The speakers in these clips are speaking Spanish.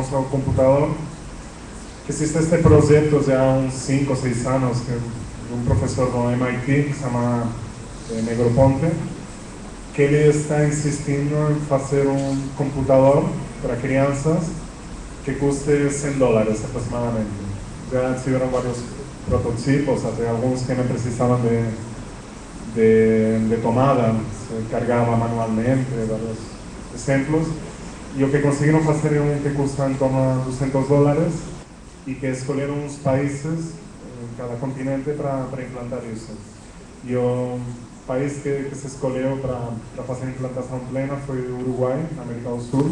usamos el computador. Existe este proyecto ya unos 5 o 6 años que un profesor de MIT que se llama eh, Negroponte que él está insistiendo en hacer un computador para crianças que cueste 100 dólares aproximadamente. Ya hicieron varios prototipos, hasta algunos que no precisaban de, de, de tomada, se cargaba manualmente, varios ejemplos. Y lo que es un que cuesta en torno a 200 dólares y que escogieron unos países en cada continente para, para implantar eso. Y el país que, que se escogió para, para hacer implantación plena fue Uruguay, América del Sur,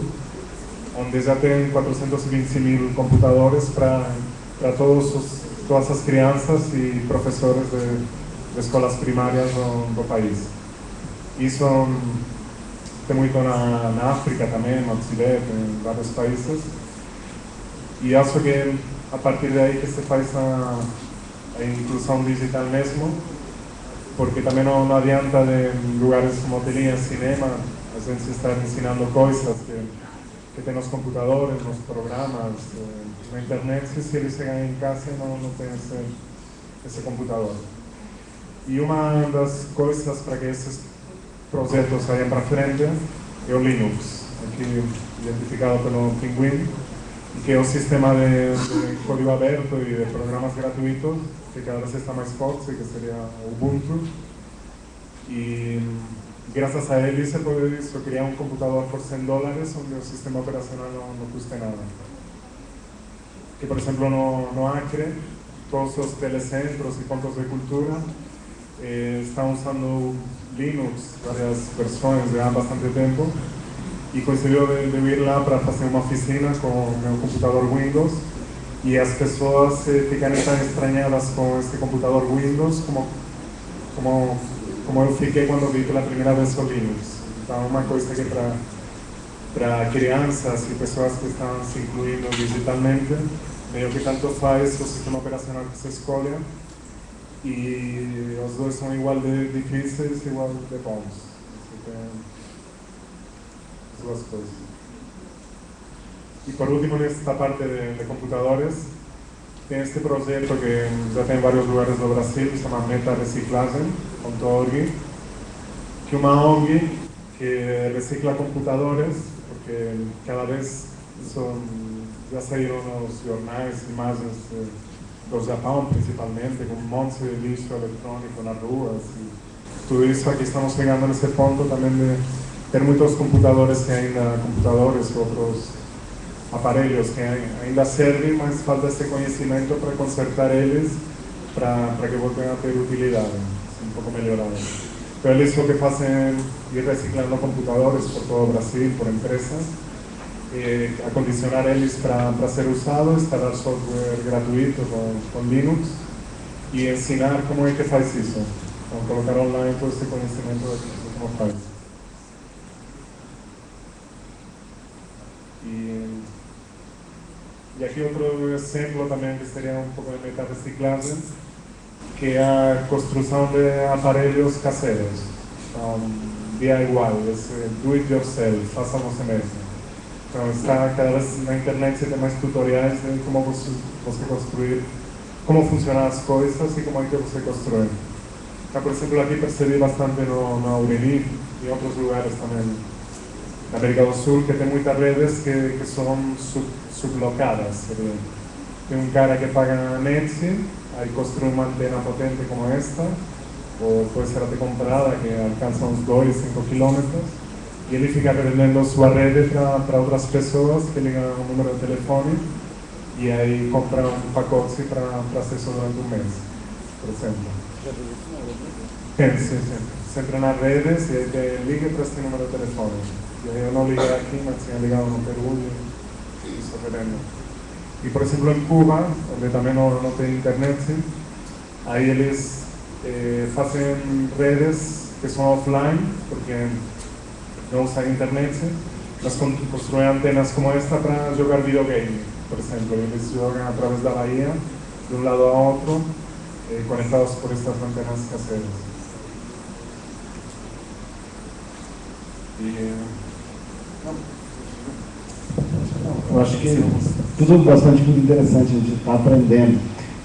donde ya tienen 420 mil computadores para, para todos os, todas as crianças e professores de, de escolas primarias no, no país. Isso tem muito na, na África também, no Chile, em vários países. E acho que a partir daí que se faz a, a inclusão digital mesmo, porque também não, não adianta de lugares como telinha, cinema, a gente estar ensinando coisas que que tem nos computadores, nos programas, eh, na internet, se eles chegarem em casa não, não tem esse, esse computador. E uma das coisas para que esses projetos saiam para frente é o Linux, aqui identificado pelo Pinguim, que é um sistema de, de código aberto e de programas gratuitos que cada vez está mais forte, que seria Ubuntu. E gracias a él se puede crear un computador por 100 dólares donde el sistema operacional no, no cueste nada. Que por ejemplo no, no Acre, todos los telecentros y puntos de cultura eh, están usando Linux, varias personas llevan bastante tiempo y coincidió de, de lá para hacer una oficina con un computador Windows y las personas se fican tan extrañadas con este computador Windows como, como como eu fiquei quando vi pela primeira vez o Linux. Então, uma coisa que para para crianças e pessoas que estão se incluindo digitalmente, meio que tanto faz o sistema operacional que se escolhe e os dois são igual de difíceis, igual de bons. Então, as duas coisas. E por último, nesta parte de, de computadores, tem este projeto que já tem em vários lugares do Brasil, chama Meta Reciclagem, .org, que é uma ONG que recicla computadores, porque cada vez son, já saíram nos jornais imagens do Japão, principalmente, com um monte de lixo eletrônico nas ruas. E tudo isso aqui estamos chegando nesse ponto também de ter muitos computadores que ainda, computadores, outros aparelhos que ainda servem, mas falta esse conhecimento para consertar eles, para, para que voltem a ter utilidade un poco mejorado. Pero eles lo que hacen ir reciclando computadores por todo Brasil, por empresas, eh, acondicionar eles para, ser usado, instalar software gratuito con, con, Linux y ensinar cómo es que faz eso, con colocar online todo ese conocimiento de cómo faz. Y, y aquí otro ejemplo también que sería un poco de meta reciclaje que é a construção de aparelhos caseiros. Então, DIY, esse do it yourself, faça você mesmo. Está cada vez na internet você tem mais tutoriais de você, você construir, como funcionam as coisas e como é que você constrói. Então, por exemplo, aqui percebi bastante no, no em outros lugares também, na América do Sul, que tem muitas redes que, que são sub, sublocadas. Tem um cara que paga na Netflix hay construir una antena potente como esta, o puede ser de comprada que alcanza unos 2 5 kilómetros, y él fica vendendo su red para, otras personas que ligan a un número de teléfono y ahí compra un pacote para, hacer eso durante un mes, por ejemplo. Sí, sí, sí. Sempre nas redes e aí liga para este número de teléfono. E aí eu não liguei aqui, mas tinha ligado no Peru e isso revendo. Y por ejemplo en Cuba, donde también no, no tiene internet, ahí ellos eh, hacen redes que son offline, porque não usar internet, mas construir antenas como esta para jogar videogame, por exemplo, eles jogam através da Bahia, de um lado a outro, eh, conectados por estas antenas caseiras. E, eh, eu acho que tudo bastante muito interessante, a gente está aprendendo.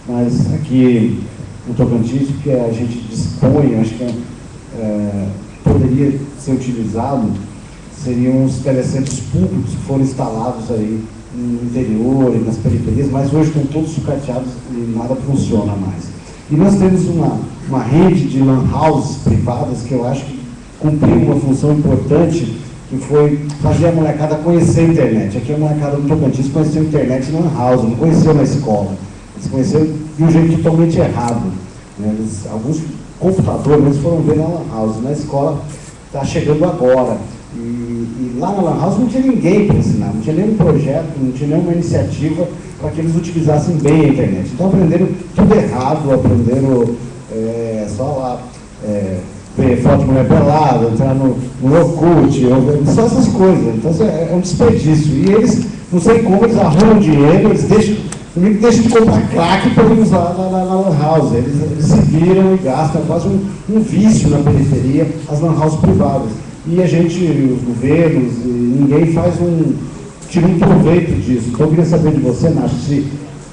Mas aqui no Tocantins, que a gente dispõe, acho que é, é poderia ser utilizado, seriam os telecentros públicos que foram instalados aí no interior e nas periferias, mas hoje estão todos sucateados e nada funciona mais. E nós temos uma, uma rede de lan houses privadas que eu acho que cumpriu uma função importante, que foi fazer a molecada conhecer a internet. Aqui a molecada do Tocantins conheceu a internet na house, não conheceu na escola. Eles conheceram de um jeito totalmente errado. Né? Eles, alguns computadores eles foram ver na lan house, na escola está chegando agora. E, e, lá na Lan House não tinha ninguém para ensinar, não tinha nenhum projeto, não tinha nenhuma iniciativa para que eles utilizassem bem a internet. Então aprenderam tudo errado, aprenderam é, só lá é, ver foto de mulher pelada, entrar no, no Orkut, só essas coisas. Então é, é um desperdício. E eles, não sei como, eles arrumam dinheiro, eles deixam, deixam de comprar crack para usar na, na, na Lan House. Eles, eles se viram e gastam quase um, um vício na periferia, as Lan House privadas e a gente, os governos, ninguém faz um, tira um proveito disso. Então eu queria saber de você, Nath, se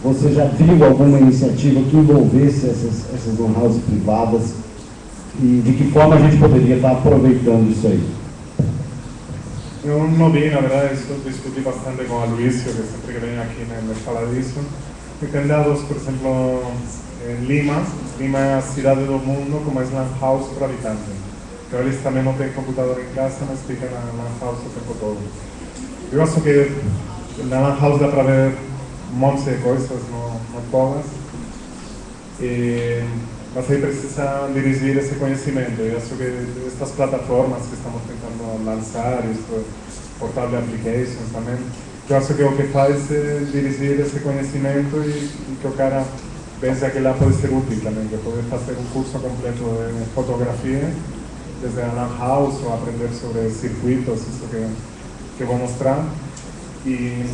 você já viu alguma iniciativa que envolvesse essas, essas houses privadas e de que forma a gente poderia estar aproveitando isso aí. Eu não vi, na verdade, isso discuti bastante com a Luísio, que sempre que vem aqui né, me fala disso. E tem dados, por exemplo, em Lima, Lima a cidade do mundo com mais lan house por habitante. Então eles também não têm computador em casa, mas ficam na Lan House o tempo todo. Eu acho que na Lan House dá para ver um monte de coisas, não, não todas. E, mas aí precisa dirigir esse conhecimento. Eu acho que estas plataformas que estamos tentando lançar, isto, portable applications também, eu acho que o que faz é dirigir esse conhecimento e, e que o cara pense que lá pode ser útil também, que pode fazer um curso completo de fotografia desde a house ou aprender sobre circuitos, isso que, que vou mostrar. E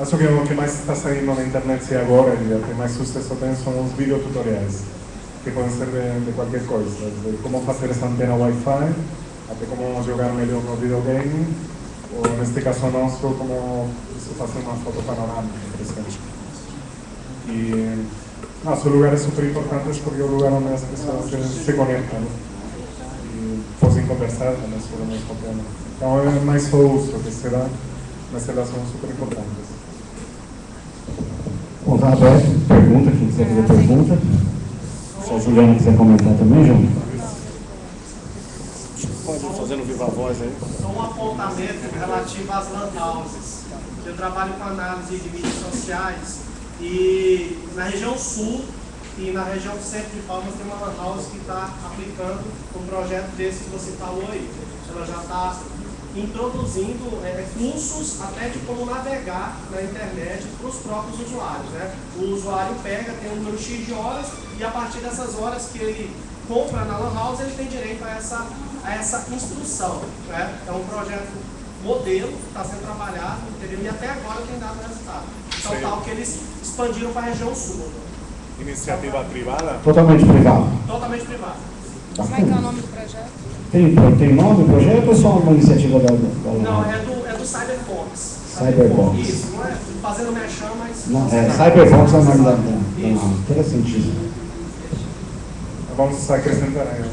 acho que o que mais está saindo na internet agora e o que mais sucesso tem são os videotutoriais, que podem ser de, de qualquer coisa, desde como fazer essa antena Wi-Fi, até como jogar melhor no videogame, ou neste caso nosso, como fazer uma foto panorâmica, por exemplo. E no, são lugares super importantes porque é o lugar onde as pessoas se, se conectam podem conversar também sobre o mesmo tema. Então é mais só uso que será, mas elas são super importantes. Bom, está aberto. Pergunta, quem quiser fazer pergunta. Se a Juliana quiser comentar também, João. Pode fazer no viva voz aí. Só um apontamento relativo às lan houses. Eu trabalho com análise de mídias sociais e na região sul e na região centro de Palmas tem uma lan house que está aplicando um projeto desse que você falou aí. Ela já está introduzindo é, cursos até de como navegar na internet para os próprios usuários. Né? O usuário pega, tem um número X de horas e a partir dessas horas que ele compra na Lan House, ele tem direito a essa, a essa instrução. Né? É um projeto modelo que está sendo trabalhado entendeu? e até agora tem dado resultado. Então, tal que eles expandiram para a região sul. Iniciativa privada? Totalmente privado. Totalmente privado. Como é que é o nome do projeto? Tem, tem nome o projeto ou é só uma iniciativa da... da não, é do, é do Cyberbox. Cyberbox. Isso, não é fazendo mexão, mas... Não, é, Cyberbox é o nome da... Isso. Interessantíssimo. Vamos acrescentar aí,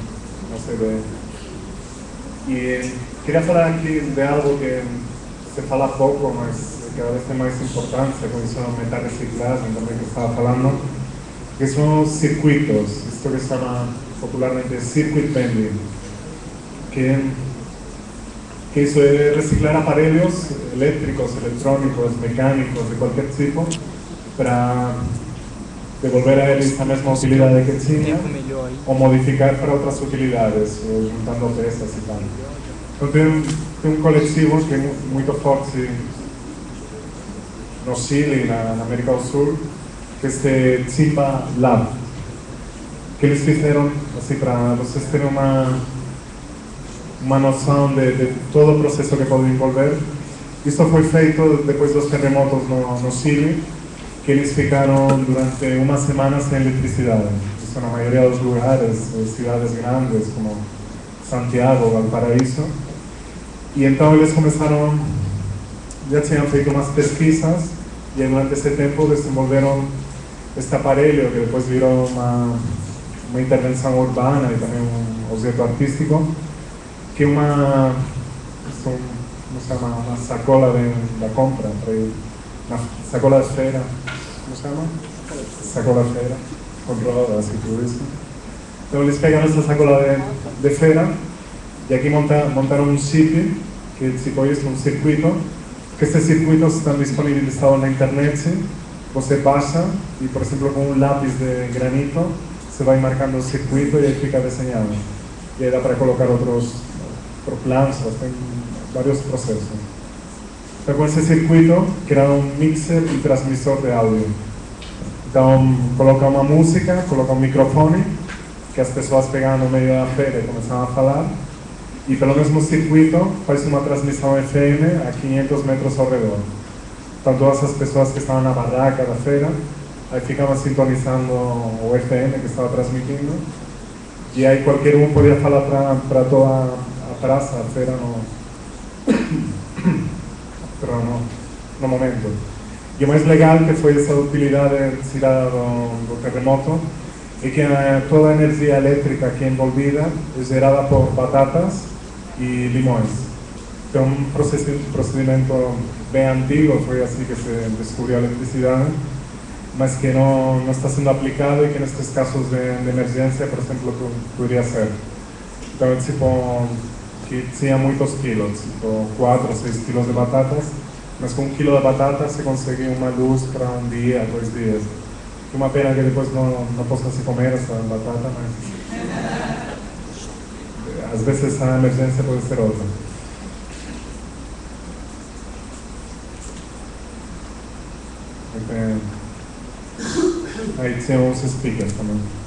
nossa ideia. E queria falar aqui de algo que se fala pouco, mas cada vez tem mais importância, com isso da meta-reciclagem também que estava falando, que são os circuitos, isto que se chama popularmente circuit bending, que, que é reciclar aparelhos elétricos, eletrônicos, mecânicos, de qualquer tipo, para devolver a eles a mesma utilidade que tinha, ou modificar para outras utilidades, juntando peças e tal. Então tem, tem um coletivo que é muito forte no Chile, na, na América do Sul, que este Chimba Lab, que eles fizeram, assim, para vocês terem uma, uma noção de, de, todo o processo que pode envolver. Isso foi feito depois dos terremotos no, no Chile, que eles ficaram durante uma semana sem eletricidade. Isso na maioria dos lugares, cidades grandes como Santiago, Valparaíso. E então eles começaram ya tinham feito umas pesquisas e durante esse tempo desenvolveram este aparelho que depois virou uma, uma intervenção urbana e também um objeto artístico, que uma, como se chama, uma sacola de, da compra, uma sacola de feira, como se chama? Sacola de feira, controlada, assim, tudo isso. Então eles pegaram essa sacola de, de feira e aqui monta, montaram um chip, que se conhece um circuito, que estes circuitos estão disponibilizados na internet, você baixa e, por exemplo, com um lápis de granito, você vai marcando o circuito e aí fica desenhado. E aí dá para colocar outros, tem vários processos. Então, com esse circuito, criar um mixer e transmissor de áudio. Então, coloca música, coloca um microfone, que as pessoas pegam no meio da feira e começam a falar, e pelo mesmo circuito faz uma transmissão FM a 500 metros ao redor. Todas as pessoas que estavam na barraca da feira, aí ficavam sintonizando o FM que estava transmitindo, e aí qualquer um podia falar para toda a praça, a feira no, no, no momento. E o mais legal que foi essa utilidade tirada do terremoto, é que toda a energia elétrica aqui envolvida é gerada por batatas e limões. Então, um procedimento bem antigo, foi assim que se descobriu a eletricidade, mas que não, não está sendo aplicado e que nestes casos de, de emergência, por exemplo, poderia ser. É tipo, que tinha muitos quilos, tipo 4 ou 6 quilos de batatas, mas com um quilo de batata se conseguiu uma luz para um dia, dois dias. Uma pena que depois não, não possa se comer essa batata, mas às vezes a emergência pode ser outra. Aí tinha uns speakers também.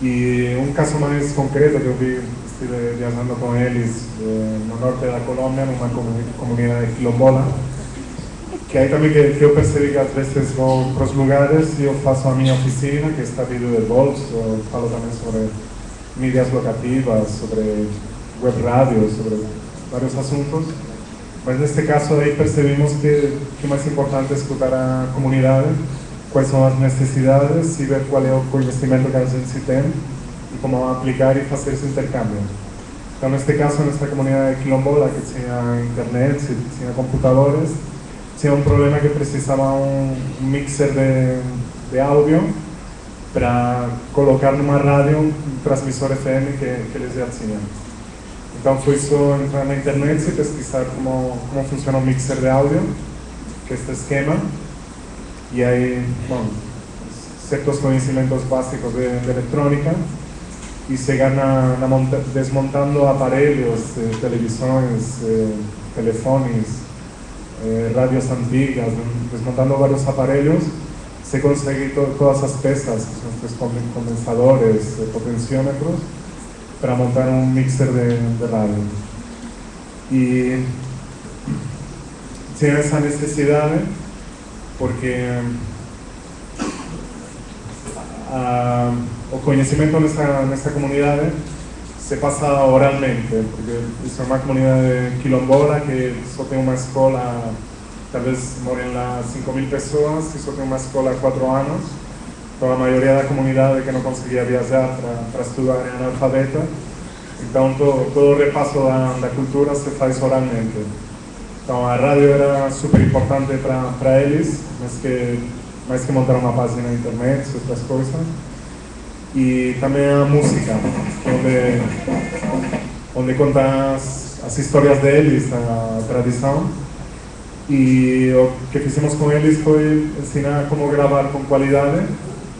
E um caso mais concreto que vi, estive viajando com eles eh, no norte da Colômbia, numa comunidade quilombola, que aí também que, que, eu percebi que às vezes vou para os lugares e eu faço a minha oficina, que está vídeo de bolso, eu falo também sobre mídias locativas, sobre web rádio, sobre vários assuntos. Mas neste caso aí percebimos que, que mais importante é escutar a comunidade, quais são as necessidades e ver qual é o conhecimento que tem e como aplicar e fazer esse intercâmbio. Então, neste caso, nesta comunidade quilombola, que tinha internet, tinha computadores, tinha um problema que precisava um, um mixer de, de áudio para colocar numa rádio um transmissor FM que, que eles já tinham. Então foi só entrar na internet e pesquisar como, como funciona o mixer de áudio, que é este esquema, e aí, bom, certos conhecimentos básicos de, de eletrônica, e chegar na, na monta, desmontando aparelhos, eh, televisões, eh, telefones, eh, rádios antigas, desmontando vários aparelhos, se consegue to, todas as peças, que são estes condensadores, eh, potenciómetros, para montar um mixer de, de rádio. E tinha essa necessidade porque a, o conhecimento nessa, nessa comunidade se passa oralmente, porque isso é uma comunidade quilombola que só tem uma escola, talvez morem lá 5 mil pessoas, e só tem uma escola há 4 anos, então a maioria da comunidade que não conseguia viajar para estudar é analfabeta, então todo, todo o repasso da, da cultura se faz oralmente. Então a rádio era super importante para eles, mas que, mais que montar uma página na internet, outras coisas. E também a música, onde, onde conta as, as histórias deles, a tradição. E o que fizemos com eles foi ensinar como gravar com qualidade,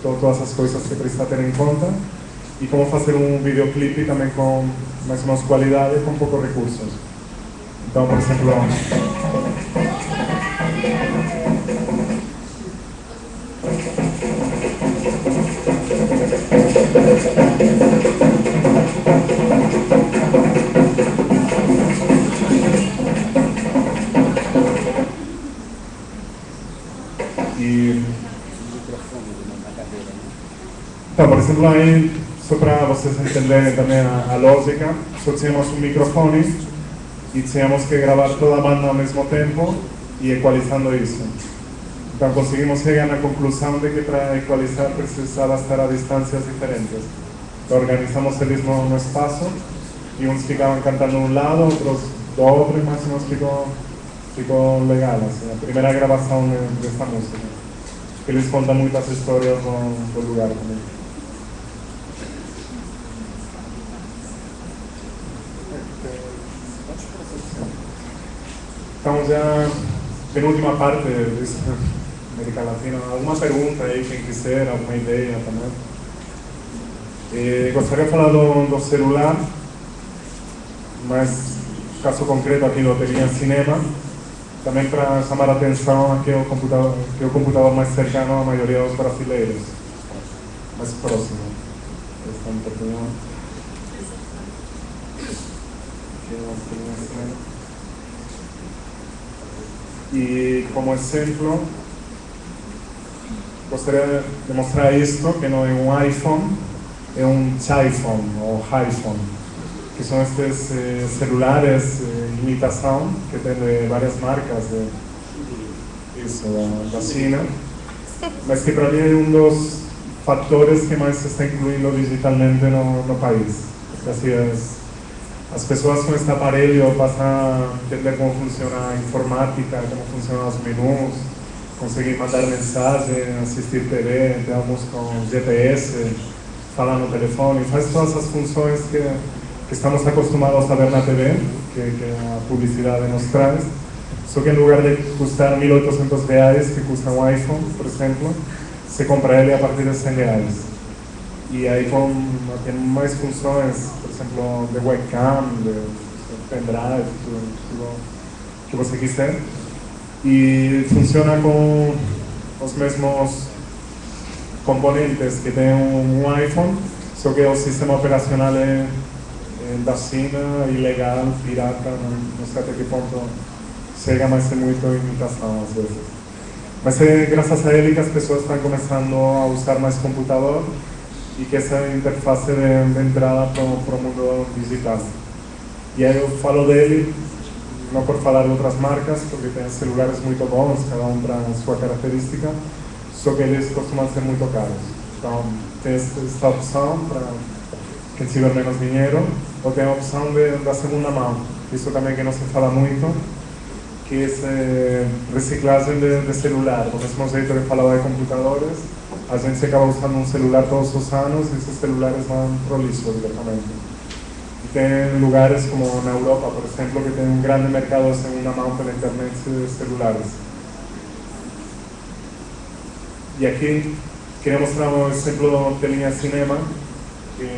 todas as coisas que precisa ter em conta, e como fazer um videoclipe também com mais ou menos qualidade, com poucos recursos. Então, por exemplo, e então, por exemplo, aí, só para vocês entenderem também a, a lógica, só tínhamos um microfone y teníamos que grabar toda la banda al mismo tiempo y ecualizando eso. Entonces conseguimos llegar a la conclusión de que para ecualizar precisaba estar a distancias diferentes. organizamos el mismo espacio y unos ficaban cantando un lado, otros do otro y más o menos ficó legal. la primera grabación de, de esta música. Que les cuenta muchas historias del lugar también. Estamos ya en última parte de América Latina. ¿Alguna pregunta aí, quem quiser, alguma ideia também? Eh, gostaria de falar do, do celular, mas caso concreto aqui do Telinha Cinema, também para chamar a atenção que é o computador, que é o computador mais cercano à maioria dos brasileiros, mais próximo. Esta oportunidade. Aqui é o Telinha Cinema. Y como ejemplo, gostaria de mostrar esto, que no es un iPhone, es un iPhone o iPhone, que son estos eh, celulares eh, imitación que tienen varias marcas de, eso, China, mas que para mí es uno de los factores que más se está incluyendo digitalmente en el país. Así es las personas con este aparelho pasan a entender cómo funciona la informática, cómo funcionan los menús, conseguir mandar mensajes, asistir TV, tenemos con GPS, falar no telefone, faz todas esas funciones que, que estamos acostumbrados a ver na TV, que, que a publicidade nos traz, só que en lugar de custar 1.800 reais, que custa un iPhone, por ejemplo, se compra ele a partir de 100 reais. E aí com, tem mais funções, por exemplo, de webcam, de, pendrive, que você quiser. E funciona com os mesmos componentes que tem um, iPhone, só que o sistema operacional é, da China, ilegal, pirata, não, sei até que ponto chega, mas é muito imitação às vezes. Mas é a ele que as pessoas estão começando a usar mais computador y que esa interfase de, de entrada para o mundo digital. E aí eu falo dele, não por falar de outras marcas, porque tem celulares muito bons, cada um para a sua característica, só que eles costumam ser muito caros. Então, tem esta opção para quem tiver menos dinheiro, ou tem a opção de, da segunda mão, isso também que não se fala muito, que é reciclagem de, de celular, do mesmo jeito que falava de computadores, a gente acaba usando un celular todos los años y esos celulares van prolisos directamente. Y tienen lugares como en Europa, por ejemplo, que tienen un gran mercado de segunda mano para internet de celulares. Y aquí quería mostrar un ejemplo de línea cinema, que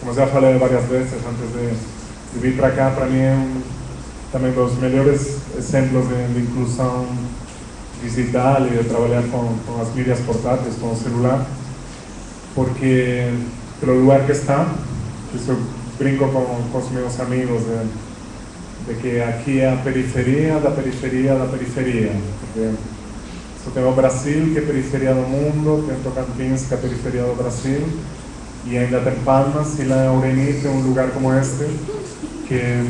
como ya falei varias veces antes de, de para acá, para mí es también los mejores ejemplos de, de inclusión digital y de trabajar con, con las medias portátiles, con el celular, porque el lugar que está, yo brinco con, con mis amigos de, de que aquí a periferia da periferia da periferia, porque só tem o Brasil, que é periferia do mundo, tem Tocantins, que é periferia do Brasil, y ainda tem Palmas y la tem un lugar como este, que,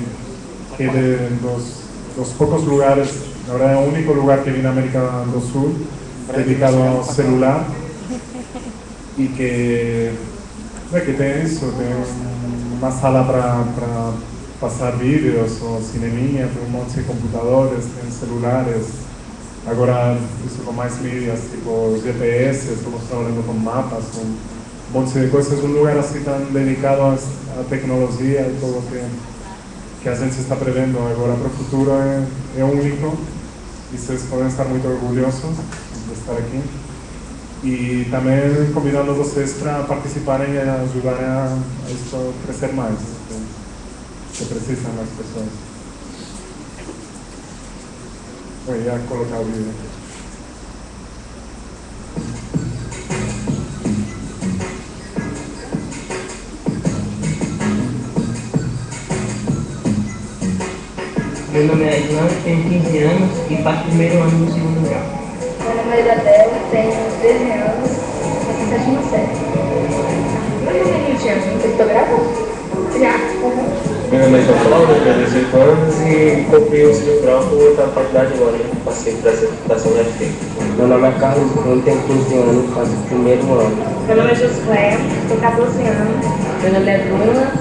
que de los, los pocos lugares verdad es el único lugar que viene a América del Sur dedicado a celular. Y que, que tiene eso, tiene una sala para, pasar vídeos o cinemia, tiene un montón de computadores, tiene celulares, ahora eso con más medias tipo GPS, estamos trabajando con mapas, con un montón de cosas, es un lugar así tan dedicado a, la tecnología y todo lo que, que a gente está prevendo agora para o futuro é, é único e vocês podem estar muito orgulhosos de estar aqui. E também convidando vocês para participarem e ajudar a, a isso crescer mais, então, que precisam mais pessoas. Vou colocar o vídeo. Meu nome é Ilan, tenho 15 anos e faço primeiro ano no segundo grau. Meu nome é Isabel, tenho 13 anos, faço sétima série. Meu nome é Niltiane, você fotografo? Já. Meu nome é João Paulo, tenho 18 anos e comprei o ensino grau por outra faculdade agora, né? Passei para essa computação na FT. Meu nome é Carlos Bruno, tenho 15 anos, faço o primeiro ano. Meu nome é Josué, tenho 14 anos. Meu nome é Bruna,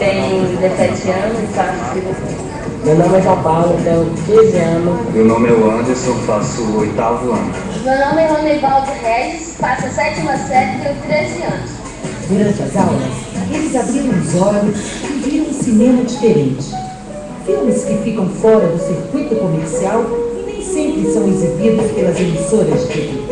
tenho 17 anos e faço cirurgia. Meu nome é João Paulo, tenho 15 anos. Meu nome é o Anderson, faço o oitavo ano. Meu nome é Ronivaldo Regis, faço a sétima série e tenho 13 anos. Durante as aulas, eles abriram os olhos e viram um cinema diferente. Filmes que ficam fora do circuito comercial e nem sempre são exibidos pelas emissoras de TV.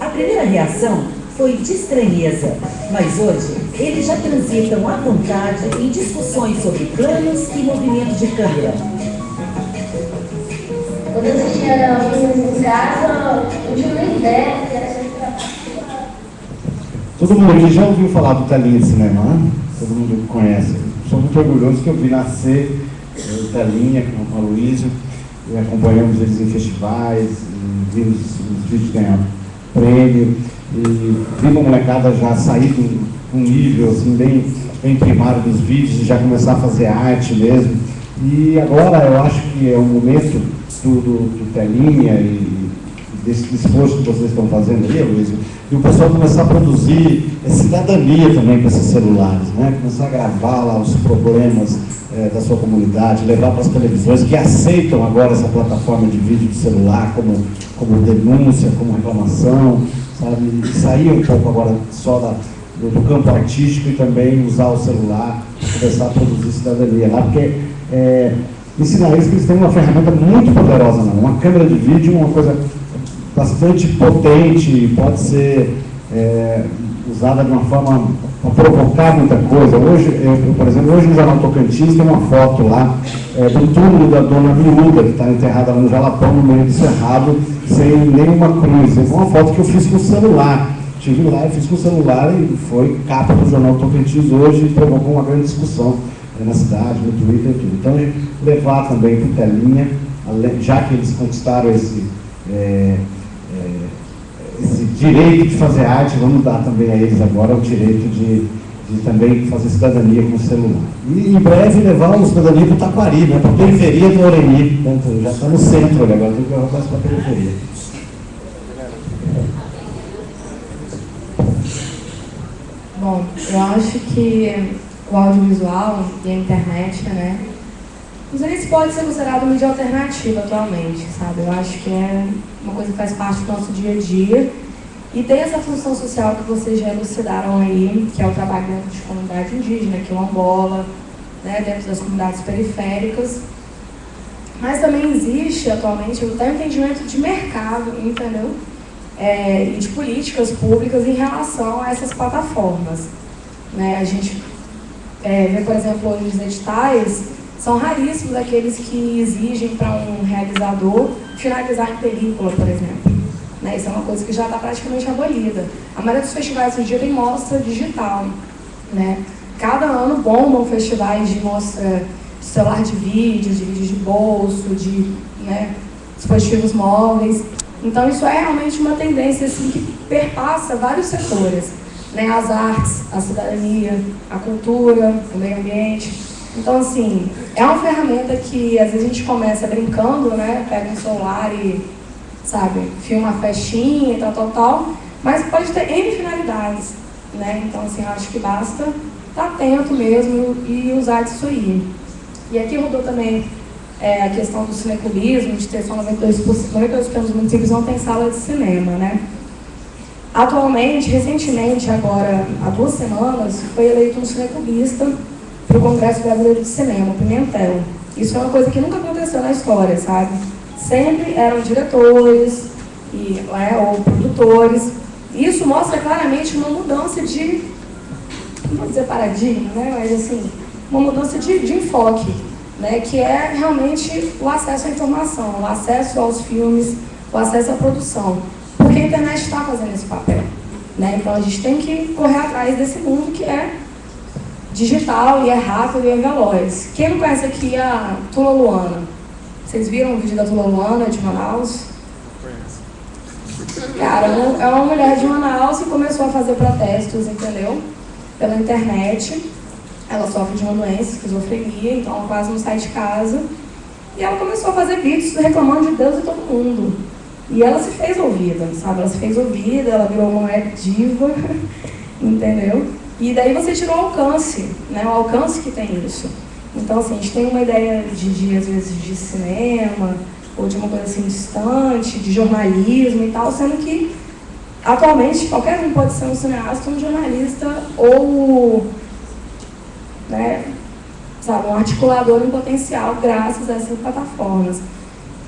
A primeira reação foi de estranheza, mas hoje eles já transitam à vontade em discussões sobre planos e movimentos de câmera. Quando eu assistia em casa, eu tinha uma ideia que era sempre Todo mundo aqui já ouviu falar do Telinha de Cinema, né? Todo mundo conhece. Sou muito orgulhoso que eu vi nascer eh, o Telinha com o Aloysio, e acompanhamos eles em festivais, e vimos os vídeos ganhar prêmio, e vi uma molecada já sair com um nível assim, bem, bem primário dos vídeos e já começar a fazer arte mesmo. E agora eu acho que é o momento do, do, do Telinha e desse esforço que vocês estão fazendo aí, Luiz, e o pessoal começar a produzir é, cidadania também com esses celulares, né? começar a gravar lá os problemas é, da sua comunidade, levar para as televisões que aceitam agora essa plataforma de vídeo de celular como, como denúncia, como reclamação, sabe? E sair um pouco agora só da, do, do campo artístico e também usar o celular para começar a produzir cidadania lá, porque é, ensinar eles que eles têm uma ferramenta muito poderosa, não? uma câmera de vídeo, uma coisa bastante potente, pode ser é, usada de uma forma para provocar muita coisa. Hoje, eu, por exemplo, hoje no Jornal Tocantins tem uma foto lá é, do túmulo da dona Miúda, que está enterrada lá no Jalapão, no meio do cerrado, sem nenhuma cruz. É uma foto que eu fiz com o celular. Estive lá, eu fiz com o celular e foi capa do Jornal Tocantins hoje e provocou uma grande discussão é, na cidade, no Twitter e tudo. Então, levar também para telinha, já que eles conquistaram esse... É, esse direito de fazer arte, vamos dar também a eles agora o direito de, de também fazer cidadania com o celular. E em breve levar o cidadania para o Taquari, né, para a periferia do Oreni. Então, já está no centro agora tem que levar para a periferia. Bom, eu acho que o audiovisual e a internet, né, não pode ser considerado mídia alternativa atualmente, sabe? Eu acho que é uma coisa que faz parte do nosso dia a dia e tem essa função social que vocês já elucidaram aí, que é o trabalho dentro de comunidade indígena, quilombola, né, dentro das comunidades periféricas. Mas também existe atualmente o entendimento de mercado, entendeu? É, e de políticas públicas em relação a essas plataformas. Né? A gente é, vê, por exemplo, hoje os editais são raríssimos aqueles que exigem para um realizador finalizar em película, por exemplo. Né? Isso é uma coisa que já está praticamente abolida. A maioria dos festivais hoje dia tem mostra digital. Né? Cada ano bombam festivais de mostra de celular de vídeo, de vídeo de bolso, de né, dispositivos móveis. Então isso é realmente uma tendência assim, que perpassa vários setores. Né? As artes, a cidadania, a cultura, o meio ambiente. Então, assim, é uma ferramenta que às vezes a gente começa brincando, né? Pega um celular e, sabe, filma a festinha e tal, tal, tal. Mas pode ter N finalidades, né? Então, assim, eu acho que basta estar atento mesmo e usar disso aí. E aqui rodou também é, a questão do cineclubismo, de ter só 92%, 92 dos municípios não tem sala de cinema, né? Atualmente, recentemente, agora, há duas semanas, foi eleito um cineclubista para o Congresso Brasileiro de Cinema, Pimentel. Isso é uma coisa que nunca aconteceu na história, sabe? Sempre eram diretores e, é, ou produtores. Isso mostra claramente uma mudança de, não vou dizer paradigma, né? mas assim, uma mudança de, de enfoque, né? que é realmente o acesso à informação, o acesso aos filmes, o acesso à produção. Porque a internet está fazendo esse papel. Né? Então a gente tem que correr atrás desse mundo que é digital e é rápido e é veloz. Quem não conhece aqui a Tula Luana? Vocês viram o vídeo da Tula Luana de Manaus? Cara, é uma mulher de Manaus que começou a fazer protestos, entendeu? pela internet. Ela sofre de uma doença, esquizofrenia, então ela quase não sai de casa. E ela começou a fazer vídeos reclamando de Deus e todo mundo. E ela se fez ouvida, sabe? Ela se fez ouvida, ela virou uma web diva, entendeu? E daí você tirou o alcance, né? O alcance que tem isso. Então, assim, a gente tem uma ideia de, de às vezes, de cinema, ou de uma coisa assim distante, de jornalismo e tal, sendo que atualmente qualquer um pode ser um cineasta, um jornalista ou né, sabe, um articulador em potencial graças a essas plataformas.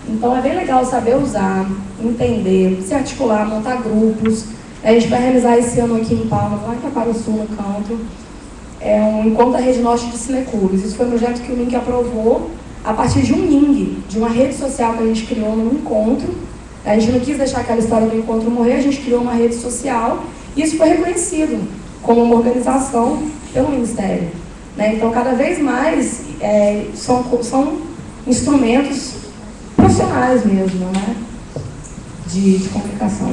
Então é bem legal saber usar, entender, se articular, montar grupos. A gente vai realizar esse ano aqui em Palmas, lá em Sul no canto, é um encontro da Rede Norte de Cineclubes. Isso foi um projeto que o MINC aprovou a partir de um NING, de uma rede social que a gente criou no encontro. A gente não quis deixar aquela história do encontro morrer, a gente criou uma rede social e isso foi reconhecido como uma organização pelo Ministério. Né? Então, cada vez mais é, são, são instrumentos profissionais mesmo, né? de, de comunicação.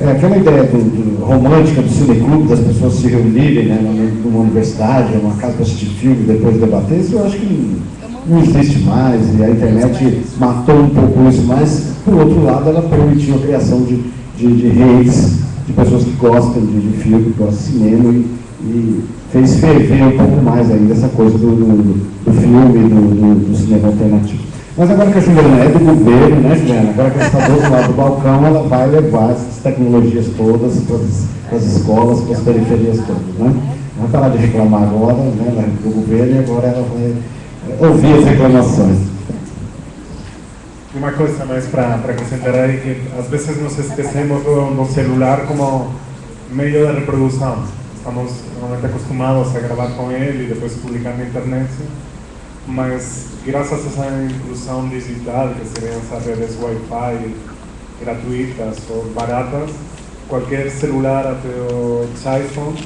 É, aquela ideia do, do, romântica do cineclube, das pessoas se reunirem né, numa universidade, numa casa para assistir filme, depois debater, isso eu acho que não existe mais, e a internet matou um pouco isso, mas, por outro lado, ela permitiu a criação de, de, de redes, de pessoas que gostam de, de filme, que gostam de cinema, e, e fez ferver um pouco mais ainda essa coisa do, do, do filme, do, do cinema alternativo. Mas agora que a Juliana é do governo, né, Juliana? Agora que ela está do outro lado do balcão, ela vai levar essas tecnologias todas para as escolas, para as periferias todas, né? Vai parar de reclamar agora, né, do governo, e agora ela vai eh, ouvir as reclamações. Uma coisa mais para acrescentar aí, que às vezes nos esquecemos do, do celular como meio de reprodução. Estamos normalmente acostumados a gravar com ele e depois publicar na internet, mas graças a esa inclusión digital, que serían esas redes Wi-Fi gratuitas o baratas, cualquier celular, até o iPhone,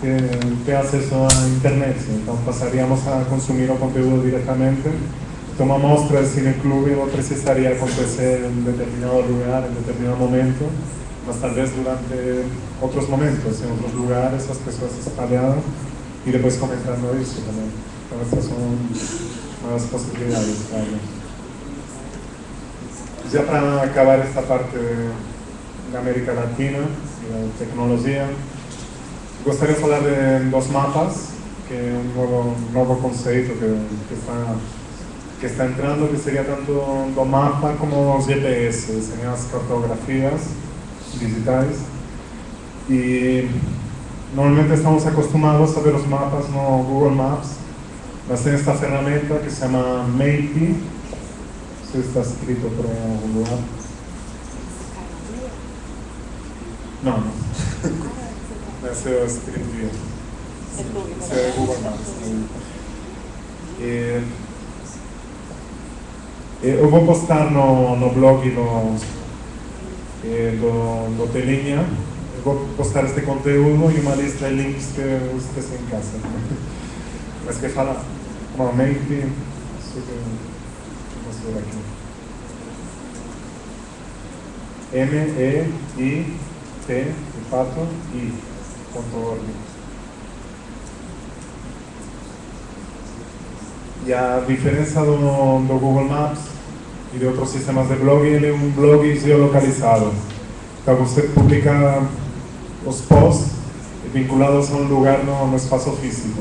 tem, acceso a internet. Entonces pasaríamos a consumir o conteúdo directamente. Toma mostra de cineclube no precisaría acontecer en determinado lugar, en determinado momento, mas tal vez durante otros momentos, en otros lugares, las personas espalhadas, y después comentando eso también. Entonces, estas son nuevas posibilidades, Carlos. Ya para acabar esta parte de América Latina y la tecnología, gostaria de hablar de dos mapas, que es un nuevo, nuevo concepto que, que, está, que está entrando, que sería tanto un mapa como GPS, serían las cartografías digitales. Y normalmente estamos acostumbrados a ver los mapas no Google Maps, mas tem esta ferramenta que se não sei se está escrito por algum lugar. Não, não. Esse eu escrevi. Esse é Google Maps. E, eu vou postar no, no blog no, do, do Telinha, eu vou postar este conteúdo e uma lista de links que vocês têm em casa. Mas que fala normalmente sobre mostrar aqui. M, E, I, T, de fato, I. E a diferença do, do Google Maps e de outros sistemas de blog, ele é um blog geolocalizado. Então você publica os posts vinculados a um lugar no, no espaço físico.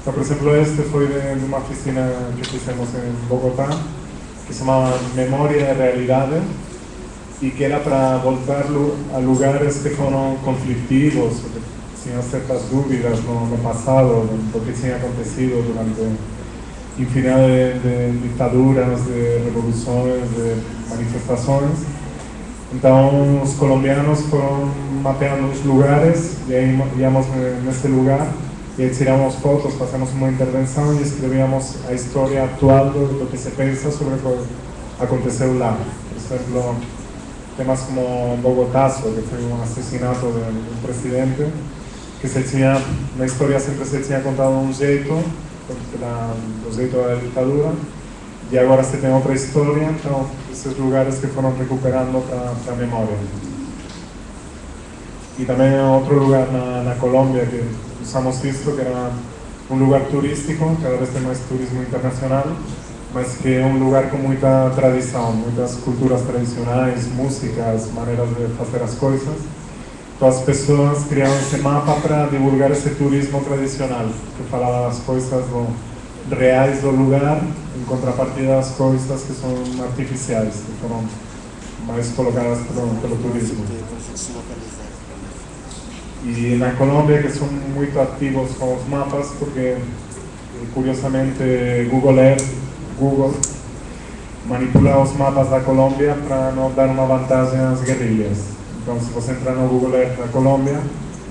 Então, por exemplo, este foi de uma oficina que fizemos em Bogotá, que se chamava Memória e Realidade, e que era para voltar a lugares que foram conflitivos, que tinham certas dúvidas no, no passado do que tinha acontecido durante infinidade de, de ditaduras, de revoluções, de manifestações. Então, os colombianos foram mapeando os lugares e aí íamos nesse lugar y tiramos fotos, pasamos una intervención y escribíamos la historia actual de lo que se piensa sobre lo que aconteceu lá. Por ejemplo, temas como Bogotazo, que fue un asesinato de un presidente, que se tinha, la historia siempre se tinha contado un jeito, o jeito da ditadura, y ahora se tiene otra historia, entonces esos lugares que fueron recuperando para a memória. y también otro lugar en la Colombia que usamos visto que era un lugar turístico, cada vez hay más turismo internacional, más que un lugar con mucha tradición, muchas culturas tradicionales, músicas, maneras de hacer las cosas. Todas las personas crearon ese mapa para divulgar ese turismo tradicional, que falaba las cosas reales del lugar, en contrapartida a las cosas que son artificiales, que fueron más colocadas por el turismo. Y en la Colombia que son muy activos con los mapas porque eh, curiosamente Google Earth, Google manipula los mapas de Colombia para no dar una ventaja a las guerrillas. Entonces si você entrar no Google Earth de Colombia,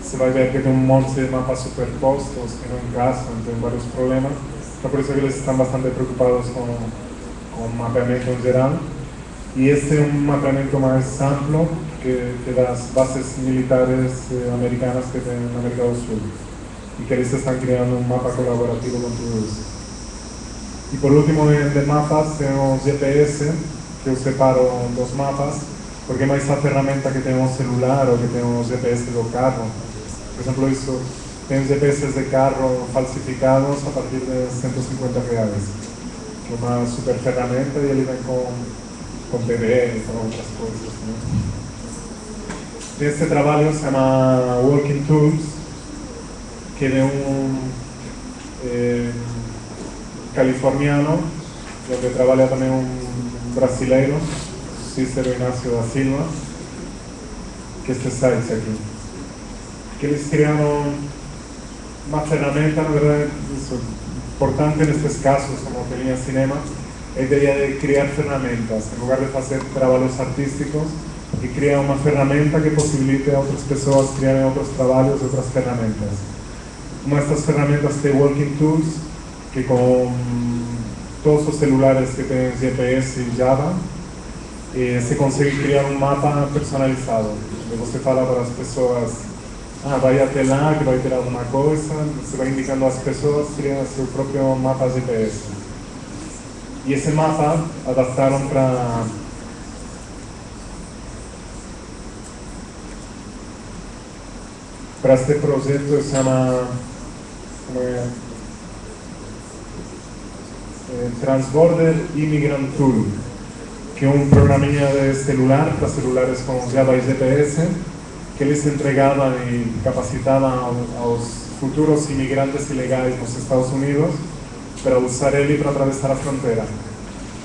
você vai ver que tem um monte de mapas superpostos que não encaixam, tem vários problemas. Então por isso que eles estão bastante preocupados com, com o mapeamento em geral. Y este es un mapeamiento más amplio que, que las bases militares eh, americanas que tienen en América del Sur y que ellos están creando un mapa colaborativo con todo eso. Y por último, de, mapas, tenemos GPS, que os separo dos mapas, porque hay esa herramienta que tenemos celular o que tenemos GPS de carro. Por ejemplo, eso, tenemos GPS de carro falsificados a partir de 150 reales. Una super él ven con con bebé y con otras cosas. Este trabajo se llama Walking Tools, que es un eh, californiano, donde trabaja también un brasileño, Cícero Ignacio da Silva, que este está aquí. Que les crearon una herramienta, la verdad, importante en estos casos, como tenía cinema, é ideia de criar ferramentas, em lugar de fazer trabalhos artísticos, e criar uma ferramenta que possibilite a outras pessoas criarem outros trabalhos, outras ferramentas. Uma dessas ferramentas tem Walking Tools, que com todos os celulares que têm GPS e Java, eh, se consegue criar um mapa personalizado. E você fala para as pessoas, ah, vai até lá, que vai ter alguma coisa, você vai indicando às pessoas, cria seu próprio mapa GPS. Y ese mapa adaptaron para para este proyecto que se llama eh, Transborder Immigrant Tool, que un programilla de celular para celulares con Java y GPS que les entregaban y capacitaban a los futuros inmigrantes ilegales en los Estados Unidos para usar ele para atravessar a fronteira.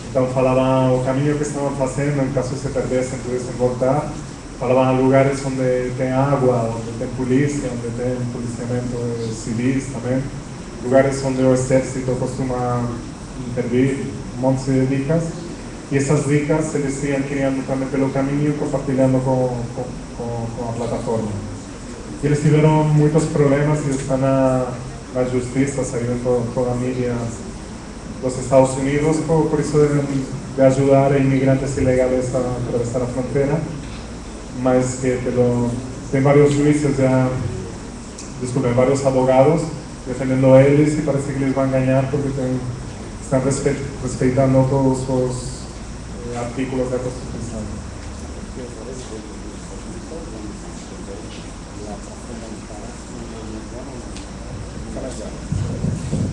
Então falava o caminho que estavam fazendo, em caso se perdessem, pudessem voltar. Falavam lugares onde tem água, onde tem polícia, onde tem policiamento civis também. Lugares onde o exército costuma intervir, um monte de dicas. E essas dicas eles iam criando também pelo caminho, compartilhando com, com, com, a plataforma. E eles tiveram problemas e estão na la justicia saliendo toda la media los Estados Unidos por, por eso de, de, a inmigrantes ilegales a atravesar la frontera más que pero hay varios juicios ya disculpen, varios abogados defendiendo a ellos y parece que les va a engañar porque ten, están respetando todos eh, artículos de la Constitución.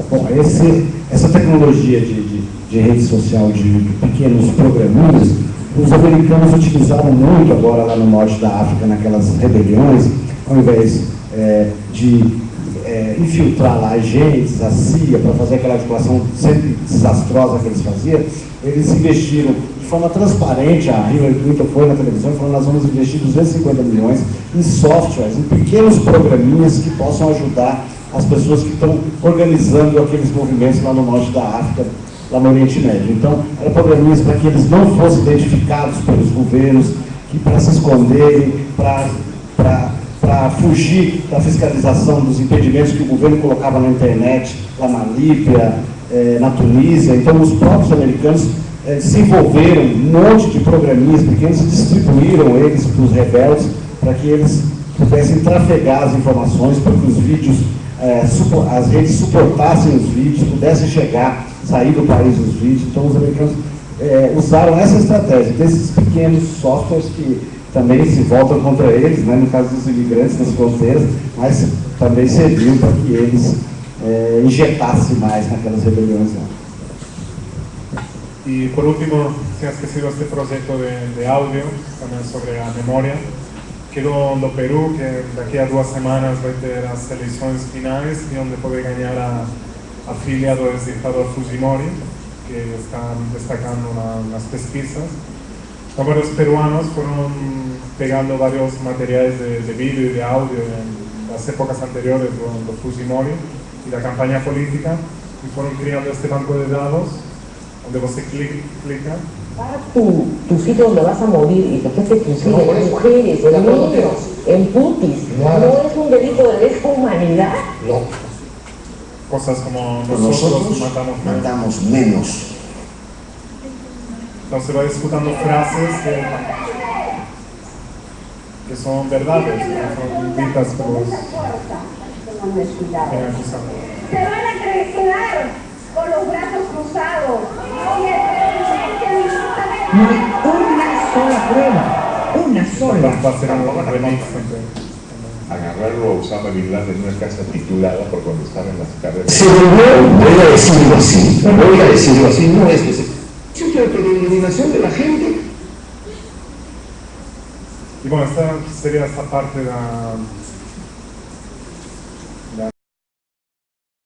Bom, esse, essa tecnologia de, de, de, rede social, de, de pequenos programinhas, os americanos utilizaram muito agora lá no norte da África, naquelas rebeliões, ao invés é, de é, infiltrar lá agentes, a CIA, para fazer aquela articulação sempre desastrosa que eles faziam, eles investiram de forma transparente, a Hillary Clinton foi na televisão falou nós vamos investir 250 milhões em softwares, em pequenos programinhas que possam ajudar as pessoas que estão organizando aqueles movimentos lá no norte da África, lá no Oriente Médio. Então, era programinhas para que eles não fossem identificados pelos governos, que para se esconderem, para fugir da fiscalização dos impedimentos que o governo colocava na internet, lá na Líbia, eh, na Tunísia. Então, os próprios americanos eh, se envolveram, um monte de programinhas pequenos, e distribuíram eles para os rebeldes, para que eles pudessem trafegar as informações, para que os vídeos é, as redes suportassem os vídeos, pudessem chegar, sair do país os vídeos. Então os americanos é, usaram essa estratégia desses pequenos softwares que também se voltam contra eles, né, no caso dos imigrantes nas fronteiras, mas também serviu para que eles é, injetassem mais naquelas rebeliões lá. Y por último, se ha esquecido este proyecto de, de audio, también sobre la memoria. Quedó do Perú, que daqui a duas semanas vai ter as eleições finais e onde pode ganhar a afiliado do ditador Fujimori, que está destacando na, nas pesquisas. Vários peruanos foram pegando vários materiais de, de vídeo e de áudio nas épocas anteriores do, do Fujimori e da campanha política e foram criando este banco de dados donde você clica para tu, tu sitio donde vas a morir y que te fusilen, no, mujeres, niños, en putis, no. no es un delito de lesa humanidad. No. Cosas como nosotros, nosotros matamos, matamos menos. Entonces va disputando frases que, que son verdades, que son ditas por los Se van a traicionar con los brazos cruzados. No hay una sola prueba, una sola. Va a ser un remix agarrarlo a Osama Bin Laden en una casa titulada por cuando estaba en las carreras. Se volvió, voy a decirlo así, voy a decirlo así, no es que se... Siempre la eliminación de la gente. Y bueno, esta sería esta parte de,